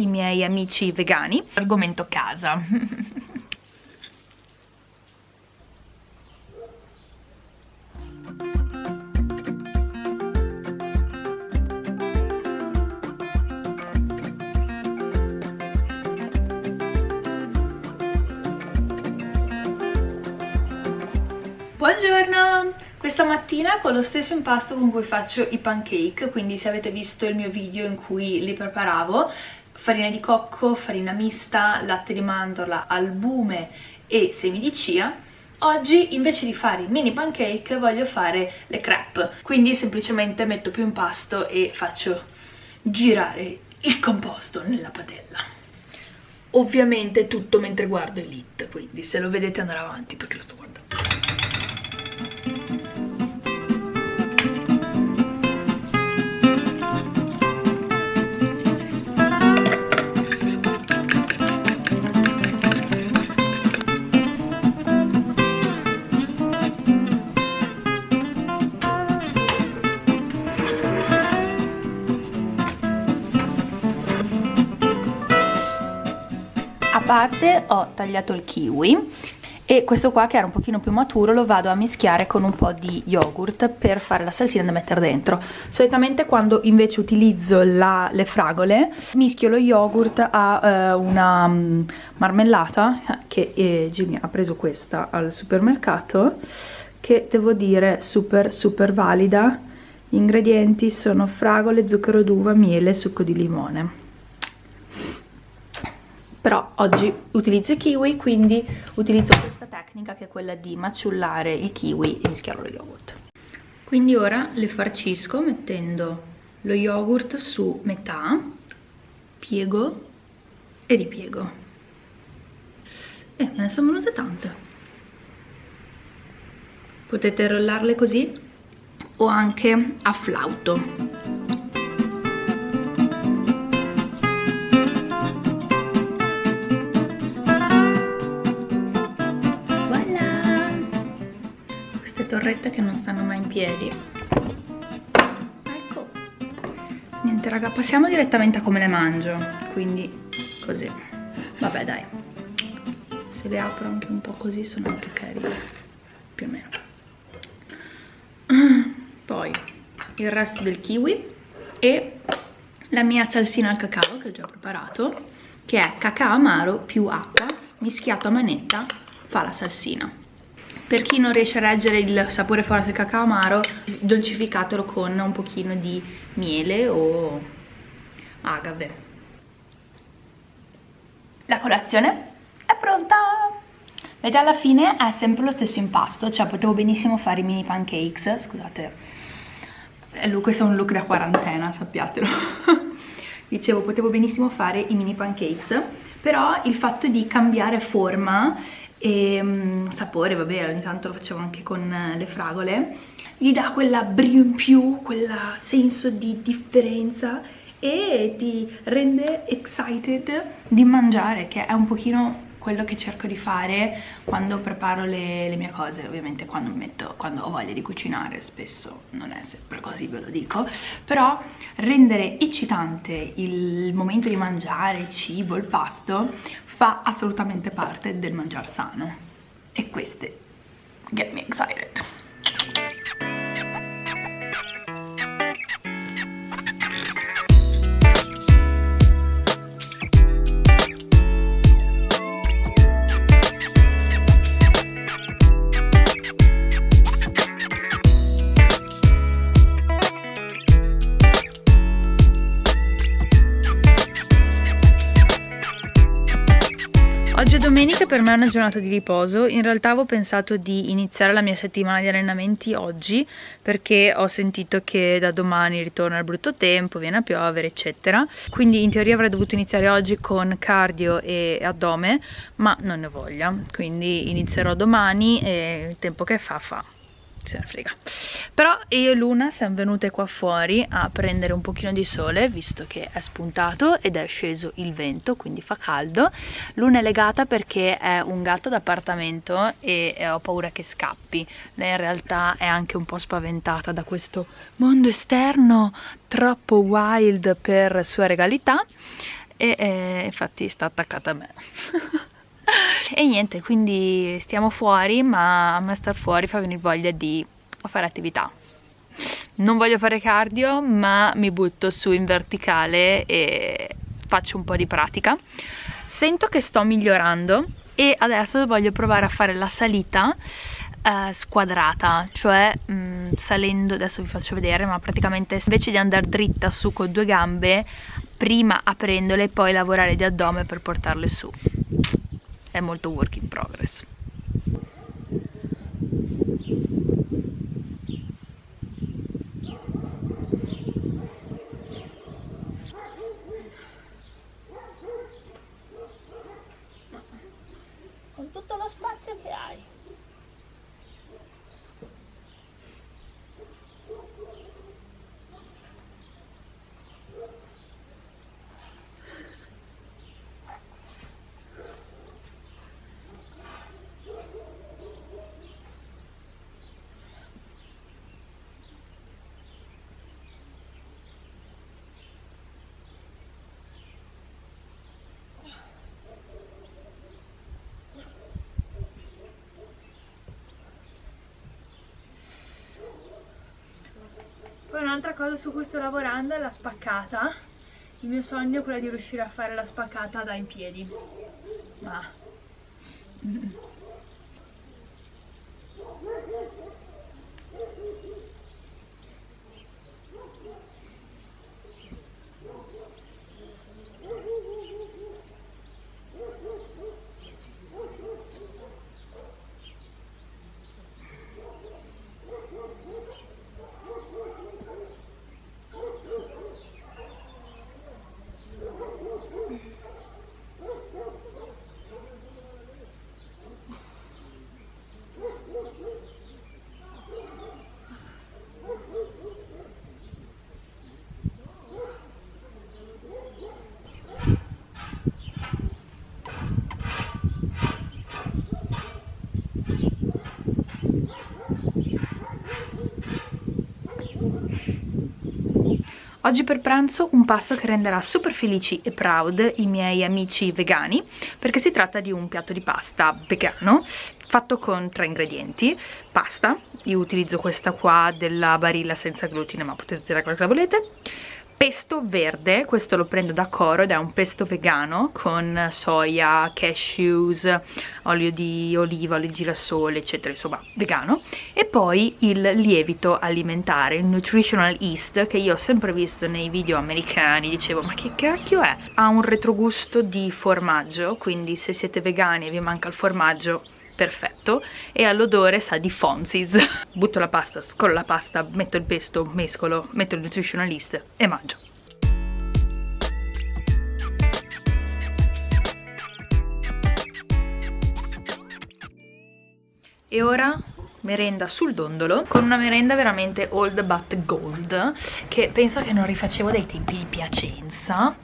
i miei amici vegani. Argomento casa. Buongiorno! Questa mattina con lo stesso impasto con cui faccio i pancake, quindi se avete visto il mio video in cui li preparavo, farina di cocco, farina mista, latte di mandorla, albume e semi di chia, Oggi invece di fare i mini pancake voglio fare le crepe, quindi semplicemente metto più impasto e faccio girare il composto nella padella. Ovviamente tutto mentre guardo Elite, quindi se lo vedete andare avanti perché lo sto guardando. Parte ho tagliato il kiwi e questo qua che era un pochino più maturo lo vado a mischiare con un po' di yogurt per fare la salsina da mettere dentro. Solitamente quando invece utilizzo la, le fragole mischio lo yogurt a uh, una um, marmellata che eh, Jimmy ha preso questa al supermercato che devo dire super super valida. Gli ingredienti sono fragole, zucchero d'uva, miele e succo di limone però oggi utilizzo i kiwi quindi utilizzo questa tecnica che è quella di maciullare il kiwi e mischiarlo allo yogurt. Quindi ora le farcisco mettendo lo yogurt su metà piego e ripiego. E me ne sono venute tante. Potete rollarle così o anche a flauto torrette che non stanno mai in piedi. Ecco. Niente raga passiamo direttamente a come le mangio. Quindi così. Vabbè dai. Se le apro anche un po' così sono anche carine più o meno. Poi il resto del kiwi e la mia salsina al cacao che ho già preparato che è cacao amaro più acqua mischiato a manetta fa la salsina per chi non riesce a reggere il sapore forte del cacao amaro, dolcificatelo con un pochino di miele o agave. La colazione è pronta! Vedete alla fine è sempre lo stesso impasto, cioè potevo benissimo fare i mini pancakes, scusate, questo è un look da quarantena, sappiatelo. Dicevo, potevo benissimo fare i mini pancakes, però il fatto di cambiare forma e um, sapore, vabbè, ogni tanto lo facevo anche con uh, le fragole, gli dà quella brio in più, quel senso di differenza e ti rende excited di mangiare, che è un pochino quello che cerco di fare quando preparo le, le mie cose, ovviamente quando, metto, quando ho voglia di cucinare, spesso non è sempre così, ve lo dico, però rendere eccitante il momento di mangiare, il cibo, il pasto, fa assolutamente parte del mangiar sano. E queste get me excited per me è una giornata di riposo, in realtà avevo pensato di iniziare la mia settimana di allenamenti oggi perché ho sentito che da domani ritorna il brutto tempo, viene a piovere eccetera. Quindi in teoria avrei dovuto iniziare oggi con cardio e addome ma non ne ho voglia. Quindi inizierò domani e il tempo che fa fa se ne frega. Però io e Luna siamo venute qua fuori a prendere un pochino di sole visto che è spuntato ed è sceso il vento quindi fa caldo. Luna è legata perché è un gatto d'appartamento e ho paura che scappi. Lei in realtà è anche un po' spaventata da questo mondo esterno troppo wild per sua regalità e eh, infatti sta attaccata a me e niente quindi stiamo fuori ma a me star fuori fa venire voglia di fare attività. Non voglio fare cardio ma mi butto su in verticale e faccio un po' di pratica. Sento che sto migliorando e adesso voglio provare a fare la salita eh, squadrata cioè mh, mm, salendo adesso vi faccio vedere ma praticamente invece di andare dritta su con due gambe prima aprendole e poi lavorare di addome per portarle su è molto work in progress un'altra cosa su cui sto lavorando è la spaccata. Il mio sogno è quello di riuscire a fare la spaccata da in piedi. Ma... Oggi per pranzo un pasto che renderà super felici e proud i miei amici vegani perché si tratta di un piatto di pasta vegano fatto con tre ingredienti. Pasta, io utilizzo questa qua della Barilla senza glutine ma potete usare quella che volete pesto verde, questo lo prendo da Coro ed è un pesto vegano con soia, cashews, olio di oliva, olio di girasole, eccetera, insomma vegano. E poi il lievito alimentare, il nutritional yeast, che io ho sempre visto nei video americani, dicevo ma che cacchio è? Ha un retrogusto di formaggio, quindi se siete vegani e vi manca il formaggio perfetto e all'odore sa di Fonzis butto la pasta, scolo la pasta, metto il pesto, mescolo, metto il nutritionalist e mangio. E ora merenda sul dondolo con una merenda veramente old but gold che penso che non rifacevo dai tempi di Piacenza.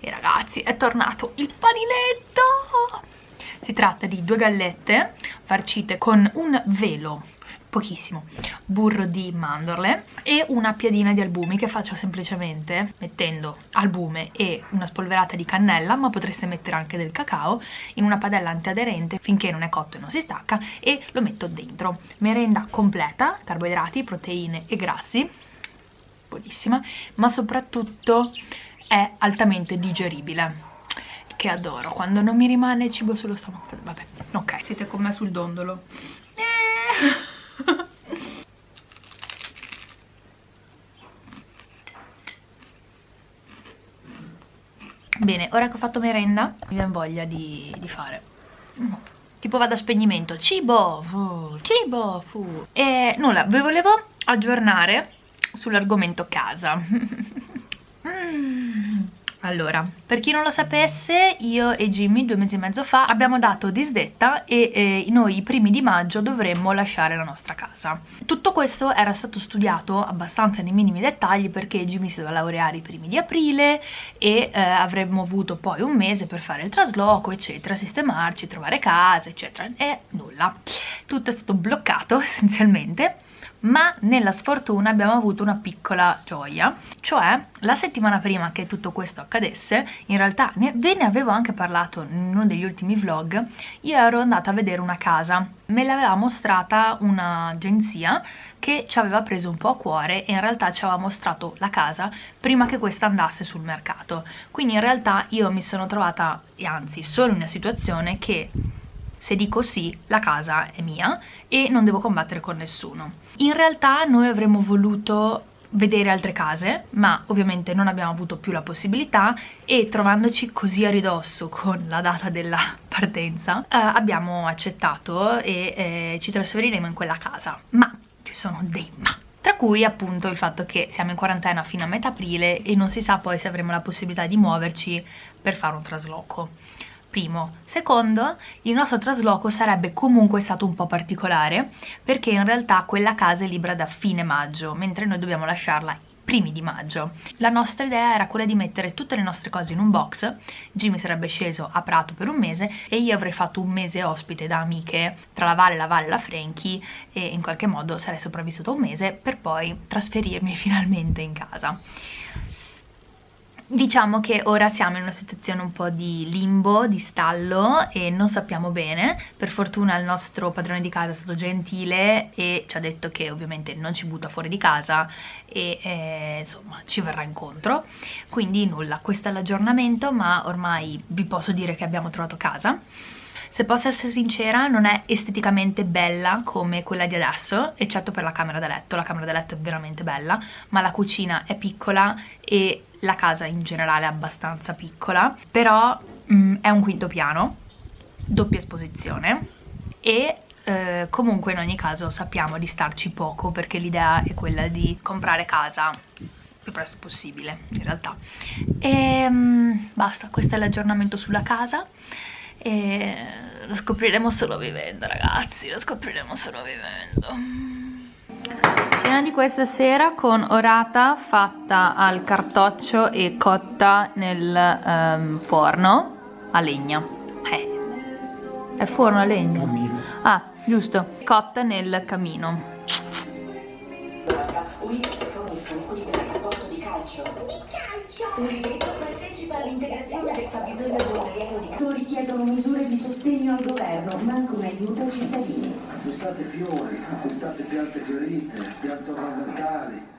E ragazzi è tornato il paninetto si tratta di due gallette farcite con un velo pochissimo burro di mandorle e una piadina di albumi che faccio semplicemente mettendo albume e una spolverata di cannella ma potreste mettere anche del cacao in una padella antiaderente finché non è cotto e non si stacca e lo metto dentro. Merenda completa, carboidrati, proteine e grassi buonissima ma soprattutto è altamente digeribile che adoro. Quando non mi rimane cibo sullo stomaco vabbè ok siete con me sul dondolo. Bene ora che ho fatto merenda mi viene voglia di, di fare. Tipo vado a spegnimento. Cibo fu, cibo fu. e nulla vi volevo aggiornare sull'argomento casa. Allora, per chi non lo sapesse, io e Jimmy due mesi e mezzo fa abbiamo dato disdetta e eh, noi i primi di maggio dovremmo lasciare la nostra casa. Tutto questo era stato studiato abbastanza nei minimi dettagli perché Jimmy si doveva laureare i primi di aprile e eh, avremmo avuto poi un mese per fare il trasloco, eccetera, sistemarci, trovare casa, eccetera, e nulla. Tutto è stato bloccato essenzialmente ma nella sfortuna abbiamo avuto una piccola gioia, cioè la settimana prima che tutto questo accadesse, in realtà ne, ve ne avevo anche parlato in uno degli ultimi vlog, io ero andata a vedere una casa, me l'aveva mostrata un'agenzia che ci aveva preso un po' a cuore e in realtà ci aveva mostrato la casa prima che questa andasse sul mercato, quindi in realtà io mi sono trovata, e anzi solo in una situazione che se dico sì la casa è mia e non devo combattere con nessuno. In realtà noi avremmo voluto vedere altre case ma ovviamente non abbiamo avuto più la possibilità e trovandoci così a ridosso con la data della partenza eh, abbiamo accettato e eh, ci trasferiremo in quella casa. Ma ci sono dei ma. Tra cui appunto il fatto che siamo in quarantena fino a metà aprile e non si sa poi se avremo la possibilità di muoverci per fare un trasloco primo. Secondo, il nostro trasloco sarebbe comunque stato un po' particolare perché in realtà quella casa è libera da fine maggio, mentre noi dobbiamo lasciarla primi di maggio. La nostra idea era quella di mettere tutte le nostre cose in un box, Jimmy sarebbe sceso a Prato per un mese e io avrei fatto un mese ospite da amiche tra la Valle, la Valle e la Frankie e in qualche modo sarei sopravvissuta un mese per poi trasferirmi finalmente in casa. Diciamo che ora siamo in una situazione un po' di limbo, di stallo e non sappiamo bene. Per fortuna il nostro padrone di casa è stato gentile e ci ha detto che ovviamente non ci butta fuori di casa e eh, insomma ci verrà incontro. Quindi nulla, questo è l'aggiornamento ma ormai vi posso dire che abbiamo trovato casa. Se posso essere sincera non è esteticamente bella come quella di adesso, eccetto per la camera da letto, la camera da letto è veramente bella, ma la cucina è piccola e la casa in generale è abbastanza piccola, però mh, mm, è un quinto piano, doppia esposizione e eh, comunque in ogni caso sappiamo di starci poco perché l'idea è quella di comprare casa più presto possibile in realtà. E mh, basta, questo è l'aggiornamento sulla casa e lo scopriremo solo vivendo ragazzi, lo scopriremo solo vivendo Cena di questa sera con orata fatta al cartoccio e cotta nel um, forno a legna. Eh. È forno a legna? Camino. Ah, giusto. Cotta nel camino. Di partecipa all'integrazione del fabbisogno giornaliero di calcio. richiedono misure di sostegno al governo, ma anche un aiuto ai cittadini. Acquistate fiori, acquistate piante fiorite, piante ornamentali